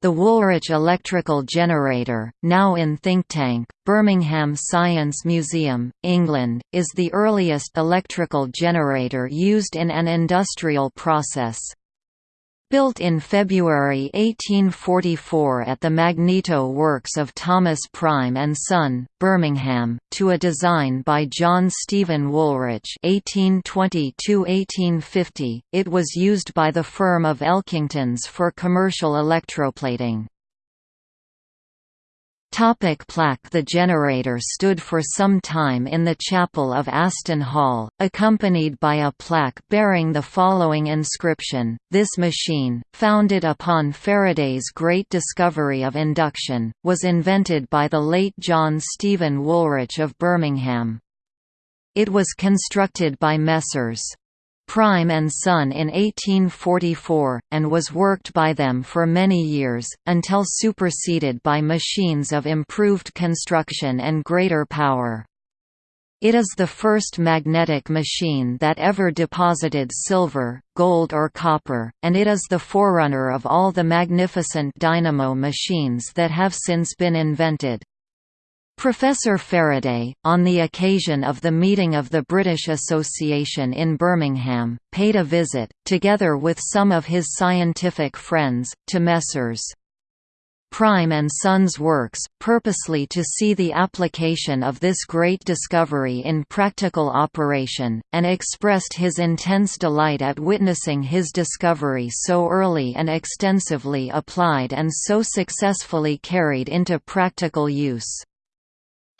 The Woolrich electrical generator, now in Thinktank, Birmingham Science Museum, England, is the earliest electrical generator used in an industrial process. Built in February 1844 at the Magneto Works of Thomas Prime and Son, Birmingham, to a design by John Stephen Woolrich (1820–1850), it was used by the firm of Elkingtons for commercial electroplating. Topic plaque The generator stood for some time in the chapel of Aston Hall, accompanied by a plaque bearing the following inscription, This machine, founded upon Faraday's great discovery of induction, was invented by the late John Stephen Woolrich of Birmingham. It was constructed by Messrs. Prime and Son in 1844, and was worked by them for many years, until superseded by machines of improved construction and greater power. It is the first magnetic machine that ever deposited silver, gold or copper, and it is the forerunner of all the magnificent dynamo machines that have since been invented. Professor Faraday, on the occasion of the meeting of the British Association in Birmingham, paid a visit, together with some of his scientific friends, to Messrs. Prime and Sons works, purposely to see the application of this great discovery in practical operation, and expressed his intense delight at witnessing his discovery so early and extensively applied and so successfully carried into practical use.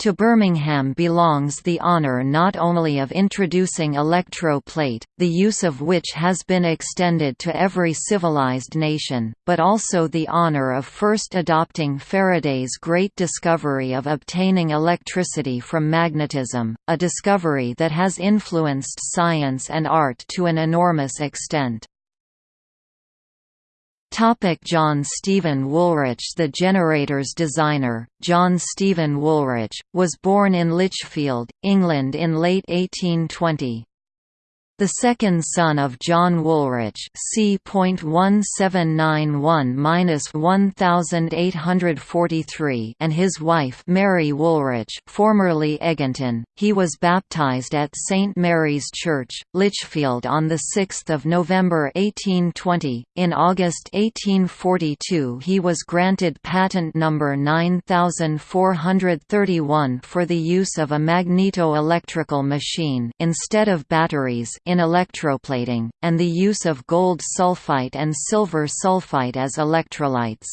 To Birmingham belongs the honour not only of introducing electro-plate, the use of which has been extended to every civilized nation, but also the honour of first adopting Faraday's great discovery of obtaining electricity from magnetism, a discovery that has influenced science and art to an enormous extent. Topic John Stephen Woolrich The generator's designer, John Stephen Woolrich, was born in Lichfield, England in late 1820. The second son of John Woolrich C.1791-1843 and his wife Mary Woolrich formerly Eginton, he was baptised at St Mary's Church, Lichfield on 6 November 1820. In August 1842 he was granted patent number 9431 for the use of a magneto-electrical machine instead of batteries in electroplating, and the use of gold sulfite and silver sulfite as electrolytes.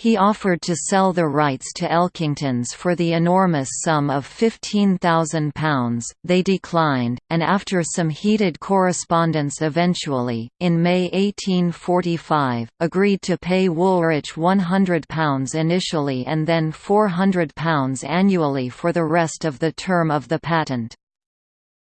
He offered to sell the rights to Elkingtons for the enormous sum of £15,000, they declined, and after some heated correspondence eventually, in May 1845, agreed to pay Woolrich £100 initially and then £400 annually for the rest of the term of the patent.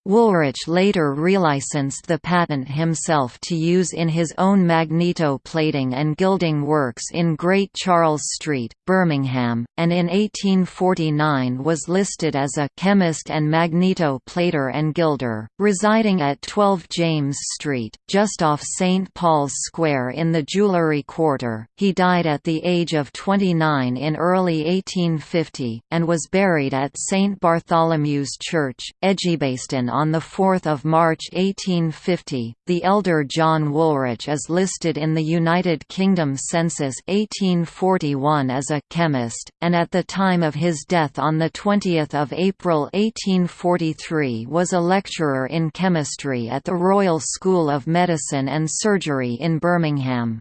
Woolrich later relicensed the patent himself to use in his own magneto plating and gilding works in Great Charles Street, Birmingham, and in 1849 was listed as a «chemist and magneto plater and gilder», residing at 12 James Street, just off St Paul's Square in the Jewellery Quarter. He died at the age of 29 in early 1850, and was buried at St Bartholomew's Church, Edgbaston on 4 March 1850, the elder John Woolrich is listed in the United Kingdom Census 1841 as a «chemist», and at the time of his death on 20 April 1843 was a lecturer in chemistry at the Royal School of Medicine and Surgery in Birmingham.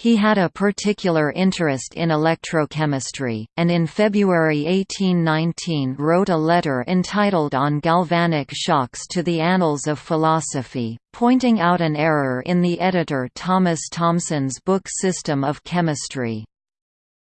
He had a particular interest in electrochemistry, and in February 1819 wrote a letter entitled On Galvanic Shocks to the Annals of Philosophy, pointing out an error in the editor Thomas Thomson's book System of Chemistry.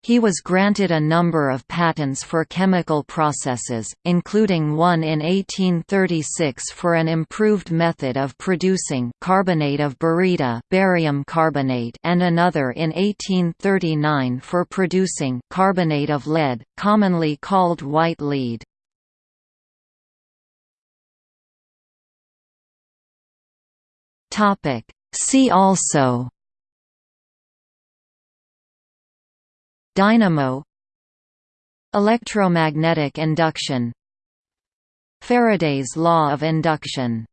He was granted a number of patents for chemical processes, including one in 1836 for an improved method of producing carbonate of baryta barium carbonate and another in 1839 for producing carbonate of lead, commonly called white lead. See also Dynamo Electromagnetic induction Faraday's law of induction